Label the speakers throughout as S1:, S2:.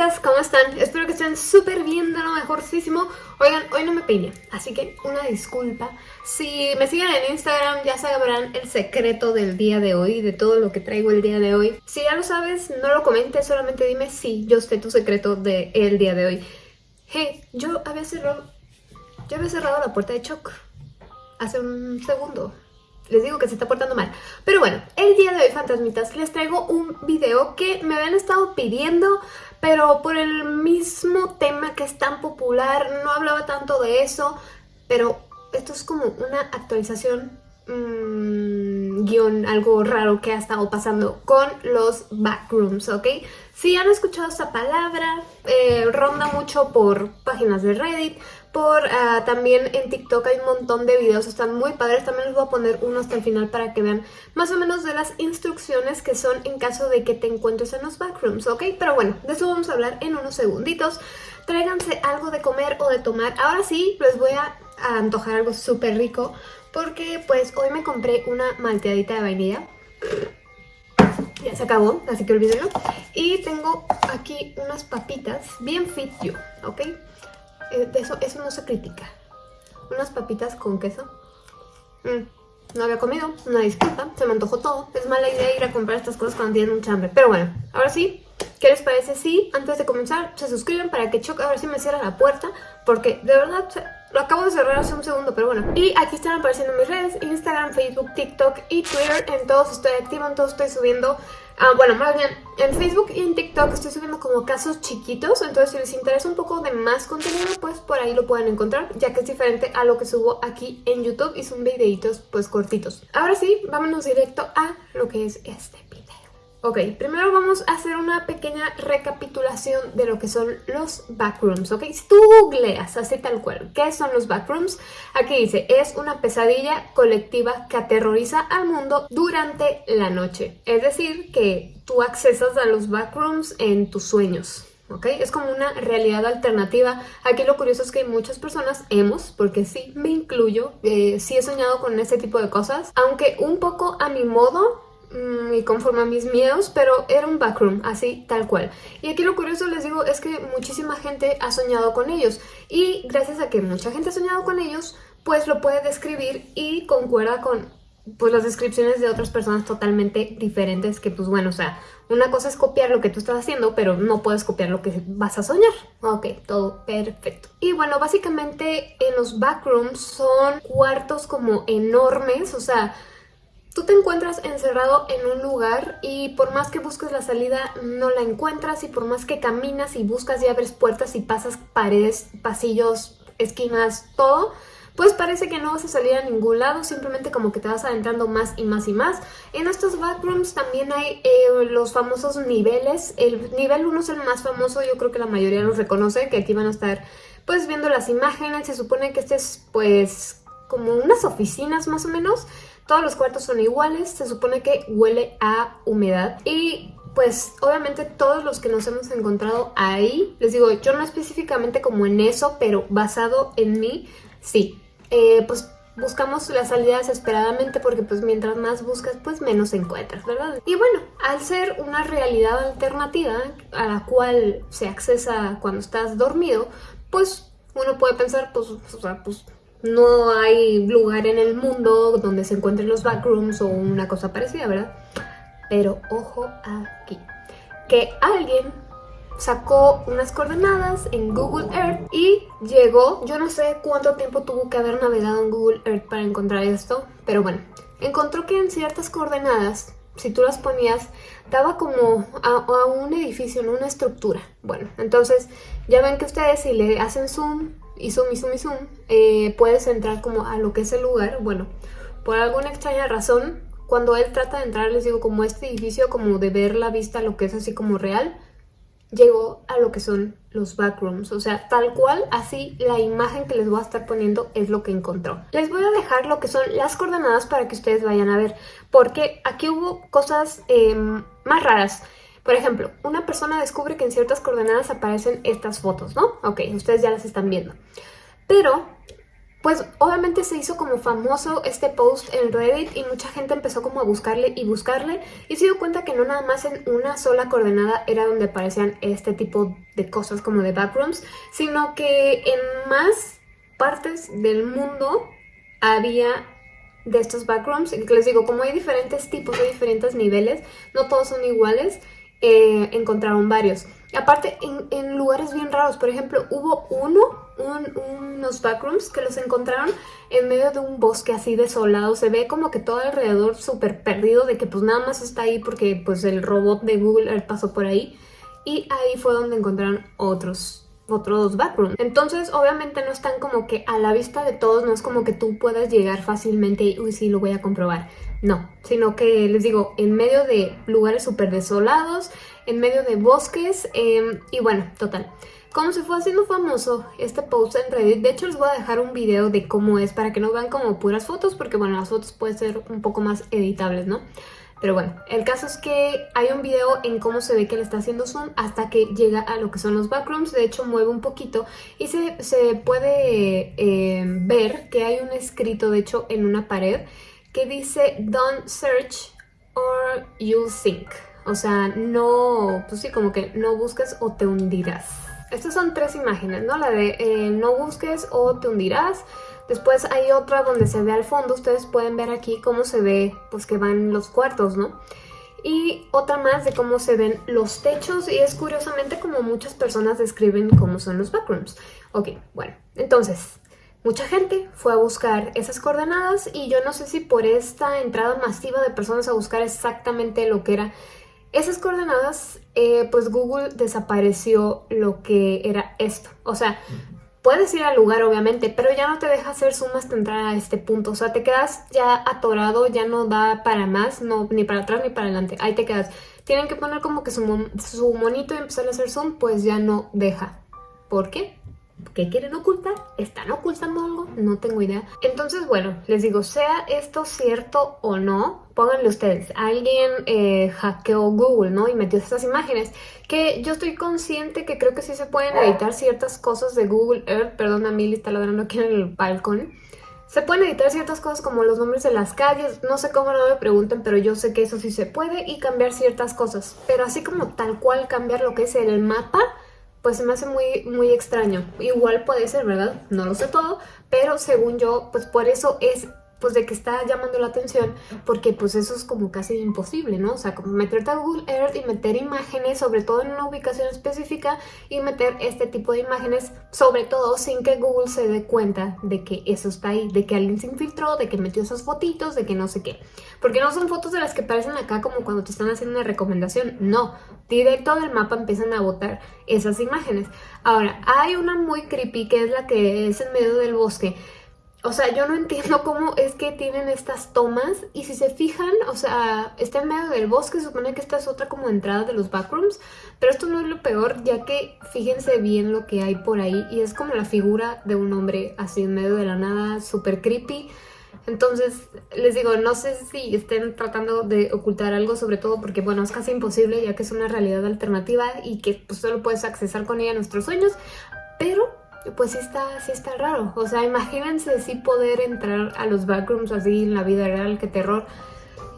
S1: fantasmitas, ¿cómo están? Espero que estén súper bien, de lo mejorísimo. Oigan, hoy no me peiné, así que una disculpa. Si me siguen en Instagram ya sabrán el secreto del día de hoy, de todo lo que traigo el día de hoy. Si ya lo sabes, no lo comentes, solamente dime si yo sé tu secreto del día de hoy. Hey, yo había cerrado, yo había cerrado la puerta de Choc hace un segundo les digo que se está portando mal. Pero bueno, el día de hoy, fantasmitas, les traigo un video que me habían estado pidiendo, pero por el mismo tema que es tan popular, no hablaba tanto de eso, pero esto es como una actualización mmm, guion, algo raro que ha estado pasando con los backrooms, ¿ok? Si han escuchado esta palabra, eh, ronda mucho por páginas de Reddit, por ah, también en TikTok hay un montón de videos, están muy padres, también les voy a poner uno hasta el final para que vean más o menos de las instrucciones que son en caso de que te encuentres en los backrooms, ¿ok? Pero bueno, de eso vamos a hablar en unos segunditos. Tráiganse algo de comer o de tomar. Ahora sí, les voy a, antojar algo súper rico porque pues hoy me compré una malteadita de vainilla. Ya se acabó, así que olvídenlo. Y tengo aquí unas papitas bien fit yo, ¿ok? Eh, eso, eso no se critica. Unas papitas con queso. Mm, no había comido, una disculpa, se me antojó todo. Es mala idea ir a comprar estas cosas cuando tienen mucha hambre. Pero bueno, ahora sí, ¿qué les parece si antes de comenzar se suscriben para que Choc ahora sí me cierre la puerta? Porque de verdad lo acabo de cerrar hace un segundo, pero bueno. Y aquí están apareciendo mis redes, Instagram, Facebook, TikTok y Twitter. En todos estoy activa, en todos estoy subiendo Ah, bueno, más bien, en Facebook y en TikTok estoy subiendo como casos chiquitos, entonces si les interesa un poco de más contenido, pues por ahí lo pueden encontrar, ya que es diferente a lo que subo aquí en YouTube y son videitos pues cortitos. Ahora sí, vámonos directo a lo que es este Ok, primero vamos a hacer una pequeña recapitulación de lo que son los backrooms, ¿ok? Si tú googleas así tal cual, ¿qué son los backrooms? Aquí dice, es una pesadilla colectiva que aterroriza al mundo durante la noche. Es decir, que tú accesas a los backrooms en tus sueños, ¿ok? Es como una realidad alternativa. Aquí lo curioso es que muchas personas hemos, porque sí, me incluyo, eh, sí he soñado con ese tipo de cosas, aunque un poco a mi modo, y conforme a mis miedos, pero era un backroom, así tal cual. Y aquí lo curioso les digo es que muchísima gente ha soñado con ellos y gracias a que mucha gente ha soñado con ellos, pues lo puede describir y concuerda con pues las descripciones de otras personas totalmente diferentes que pues bueno, o sea, una cosa es copiar lo que tú estás haciendo, pero no puedes copiar lo que vas a soñar. Ok, todo perfecto. Y bueno, básicamente en los backrooms son cuartos como enormes, o sea, Tú te encuentras encerrado en un lugar y por más que busques la salida no la encuentras y por más que caminas y buscas y abres puertas y pasas paredes, pasillos, esquinas, todo, pues parece que no vas a salir a ningún lado, simplemente como que te vas adentrando más y más y más. En estos backrooms también hay eh, los famosos niveles. El nivel 1 es el más famoso, yo creo que la mayoría los reconoce, que aquí van a estar pues viendo las imágenes. Se supone que este es pues como unas oficinas más o menos. Todos los cuartos son iguales, se supone que huele a humedad y pues obviamente todos los que nos hemos encontrado ahí, les digo, yo no específicamente como en eso, pero basado en mí, sí, eh, pues buscamos las salida desesperadamente porque pues mientras más buscas pues menos encuentras, ¿verdad? Y bueno, al ser una realidad alternativa a la cual se accesa cuando estás dormido, pues uno puede pensar pues, o sea, pues no hay lugar en el mundo donde se encuentren los backrooms o una cosa parecida, ¿verdad? Pero ojo aquí, que alguien sacó unas coordenadas en Google Earth y llegó, yo no sé cuánto tiempo tuvo que haber navegado en Google Earth para encontrar esto, pero bueno, encontró que en ciertas coordenadas, si tú las ponías, daba como a, un edificio, en una estructura. Bueno, entonces ya ven que ustedes si le hacen zoom y zoom y zoom y zoom, eh, puedes entrar como a lo que es el lugar. Bueno, por alguna extraña razón, cuando él trata de entrar, les digo, como este edificio, como de ver la vista, lo que es así como real, llegó a lo que son los backrooms. O sea, tal cual, así la imagen que les voy a estar poniendo es lo que encontró. Les voy a dejar lo que son las coordenadas para que ustedes vayan a ver, porque aquí hubo cosas em, más raras. Por ejemplo, una persona descubre que en ciertas coordenadas aparecen estas fotos, ¿no? Ok, ustedes ya las están viendo. Pero Pues obviamente se hizo como famoso este post en Reddit y mucha gente empezó como a buscarle y buscarle y se dio cuenta que no nada más en una sola coordenada era donde aparecían este tipo de cosas como de backrooms, sino que en más partes del mundo había de estos backrooms. Y les digo, como hay diferentes tipos, hay diferentes niveles, no todos son iguales, eh, encontraron varios. Aparte, en, lugares bien raros, por ejemplo, hubo uno, unos backrooms que los encontraron en medio de un bosque así desolado. Se ve como que todo alrededor súper perdido, de que pues nada más está ahí porque pues el robot de Google pasó por ahí. Y ahí fue donde encontraron otros otros backrooms. Entonces, obviamente no están como que a la vista de todos, no es como que tú puedas llegar fácilmente y, uy, sí, lo voy a comprobar. No, sino que les digo, en medio de lugares súper desolados, en medio de bosques em, y bueno, total. Como se fue haciendo famoso este post en Reddit, de hecho les voy a dejar un video de cómo es para que no vean como puras fotos, porque bueno, las fotos pueden ser un poco más editables, ¿no? Pero bueno, el caso es que hay un video en cómo se ve que le está haciendo zoom hasta que llega a lo que son los backrooms. De hecho, mueve un poquito y se, puede eh, ver que hay un escrito, de hecho, en una pared que dice Don't search or you'll sink. O sea, no, pues sí, como que no busques o te hundirás. Estas son tres imágenes, ¿no? La de eh, no busques o te hundirás. Después hay otra donde se ve al fondo, ustedes pueden ver aquí cómo se ve, pues que van los cuartos, ¿no? Y otra más de cómo se ven los techos y es curiosamente como muchas personas describen cómo son los backrooms. Ok, bueno, entonces, Mucha gente fue a buscar esas coordenadas y yo no sé si por esta entrada masiva de personas a buscar exactamente lo que era esas coordenadas, eh, pues Google desapareció lo que era esto. O sea, puedes ir al lugar obviamente, pero ya no te deja hacer zoom hasta entrar a este punto. O sea, te quedas ya atorado, ya no da para más, no ni para atrás ni para adelante. Ahí te quedas. Tienen que poner como que su, su monito y empezar a hacer zoom, pues ya no deja. ¿Por qué? ¿Qué quieren ocultar? ¿Están ocultando algo? No tengo idea. Entonces, bueno, les digo, sea esto cierto o no, pónganle ustedes, alguien eh, hackeó Google, ¿no? Y metió estas imágenes, que yo estoy consciente que creo que sí se pueden editar ciertas cosas de Google Earth, perdón, a Milly está ladrando aquí en el balcón. Se pueden editar ciertas cosas como los nombres de las calles, no sé cómo no me pregunten, pero yo sé que eso sí se puede y cambiar ciertas cosas. Pero así como tal cual cambiar lo que es el mapa, pues se me hace muy, muy extraño. Igual puede ser, ¿verdad? No lo sé todo, pero según yo, pues por eso es pues de que está llamando la atención porque pues eso es como casi imposible, ¿no? O sea, como meterte a Google Earth y meter imágenes, sobre todo en una ubicación específica y meter este tipo de imágenes, sobre todo sin que Google se dé cuenta de que eso está ahí, de que alguien se infiltró, de que metió esas fotitos, de que no sé qué. Porque no son fotos de las que aparecen acá como cuando te están haciendo una recomendación, no. Directo del mapa empiezan a botar esas imágenes. Ahora, hay una muy creepy que es la que es en medio del bosque, o sea, yo no entiendo cómo es que tienen estas tomas y si se fijan, o sea, está en medio del bosque, supone que esta es otra como entrada de los backrooms, pero esto no es lo peor, ya que fíjense bien lo que hay por ahí y es como la figura de un hombre así en medio de la nada, súper creepy. Entonces, les digo, no sé si estén tratando de ocultar algo, sobre todo porque, bueno, es casi imposible ya que es una realidad alternativa y que pues, solo puedes accesar con ella a nuestros sueños, pero pues sí está, sí está raro. O sea, imagínense si poder entrar a los backrooms así en la vida real, qué terror.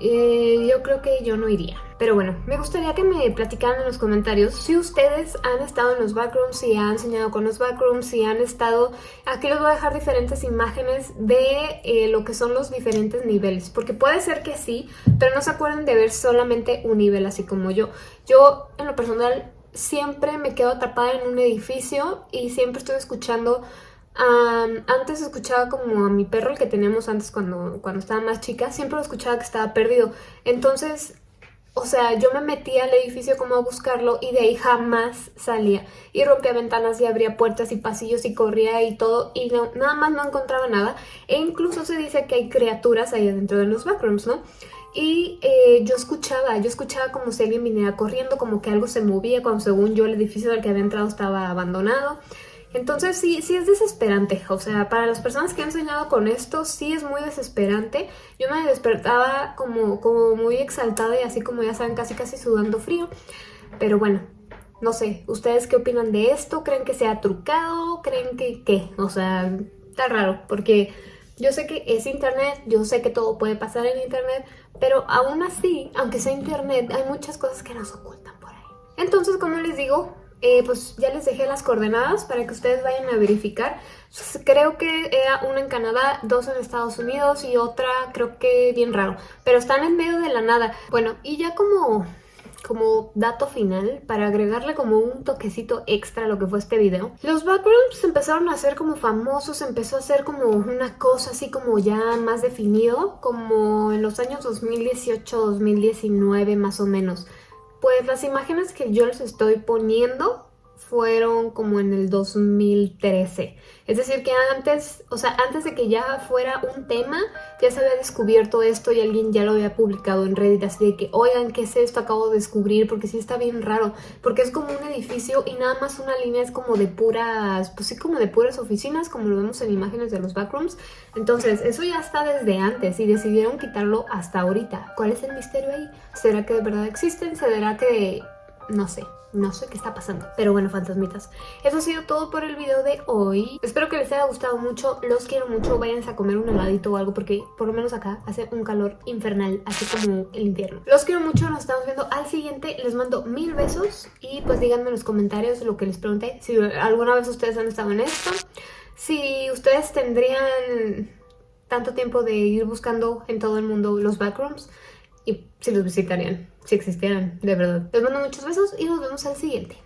S1: Eh, yo creo que yo no iría. Pero bueno, me gustaría que me platicaran en los comentarios si ustedes han estado en los backrooms, si han soñado con los backrooms, si han estado... Aquí les voy a dejar diferentes imágenes de eh, lo que son los diferentes niveles. Porque puede ser que sí, pero no se acuerden de ver solamente un nivel así como yo. Yo, en lo personal, siempre me quedo atrapada en un edificio y siempre estoy escuchando... antes escuchaba como a mi perro, el que teníamos antes cuando, cuando estaba más chica, siempre lo escuchaba que estaba perdido. Entonces, o sea, yo me metía al edificio como a buscarlo y de ahí jamás salía. Y rompía ventanas y abría puertas y pasillos y corría y todo y nada más no encontraba nada. E incluso se dice que hay criaturas ahí adentro de los backrooms, ¿no? Y eh, yo escuchaba, yo escuchaba como si alguien viniera corriendo, como que algo se movía cuando según yo el edificio del que había entrado estaba abandonado. Entonces sí, sí es desesperante, o sea, para las personas que han soñado con esto, sí es muy desesperante. Yo me despertaba como, como muy exaltada y así como ya saben, casi casi sudando frío. Pero bueno, no sé, ¿ustedes qué opinan de esto? ¿Creen que sea trucado? ¿Creen que qué? O sea, está raro, porque yo sé que es internet, yo sé que todo puede pasar en internet, pero aún así, aunque sea internet, hay muchas cosas que nos ocultan por ahí. Entonces, como les digo, eh, pues ya les dejé las coordenadas para que ustedes vayan a verificar. Creo que era una en Canadá, dos en Estados Unidos y otra creo que bien raro. Pero están en medio de la nada. Bueno, y ya como, como dato final, para agregarle como un toquecito extra a lo que fue este video. Los backgrounds empezaron a ser como famosos, empezó a ser como una cosa así como ya más definido, como en los años 2018-2019 más o menos. Pues las imágenes que yo les estoy poniendo fueron como en el 2013. Es decir, que antes, o sea, antes de que ya fuera un tema, ya se había descubierto esto y alguien ya lo había publicado en Reddit, así de que, oigan, ¿qué es esto? Acabo de descubrir, porque sí está bien raro, porque es como un edificio y nada más una línea es como de puras, pues sí, como de puras oficinas, como lo vemos en imágenes de los backrooms. Entonces, eso ya está desde antes y decidieron quitarlo hasta ahorita. ¿Cuál es el misterio ahí? ¿Será que de verdad existen? ¿Será que no sé, no sé qué está pasando. Pero bueno, fantasmitas. Eso ha sido todo por el video de hoy. Espero que les haya gustado mucho. Los quiero mucho. Váyanse a comer un heladito o algo porque por lo menos acá hace un calor infernal, así como el invierno. Los quiero mucho. Nos estamos viendo al siguiente. Les mando mil besos y pues díganme en los comentarios lo que les pregunté. Si alguna vez ustedes han estado en esto. Si ustedes tendrían tanto tiempo de ir buscando en todo el mundo los backrooms y si los visitarían, si existieran, de verdad. Les mando muchos besos y nos vemos al siguiente.